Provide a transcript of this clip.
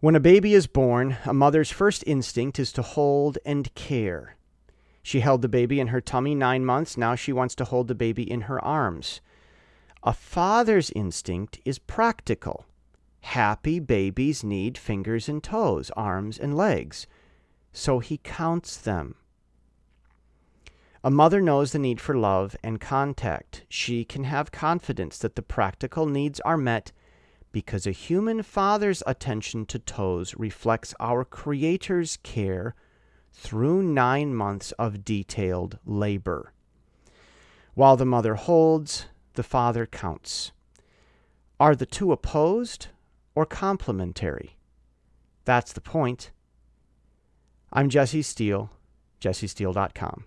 When a baby is born, a mother's first instinct is to hold and care. She held the baby in her tummy nine months. Now she wants to hold the baby in her arms. A father's instinct is practical. Happy babies need fingers and toes, arms and legs. So he counts them. A mother knows the need for love and contact. She can have confidence that the practical needs are met because a human father's attention to toes reflects our Creator's care through nine months of detailed labor. While the mother holds, the father counts. Are the two opposed or complementary? That's the point. I'm Jesse Steele, jessesteele.com.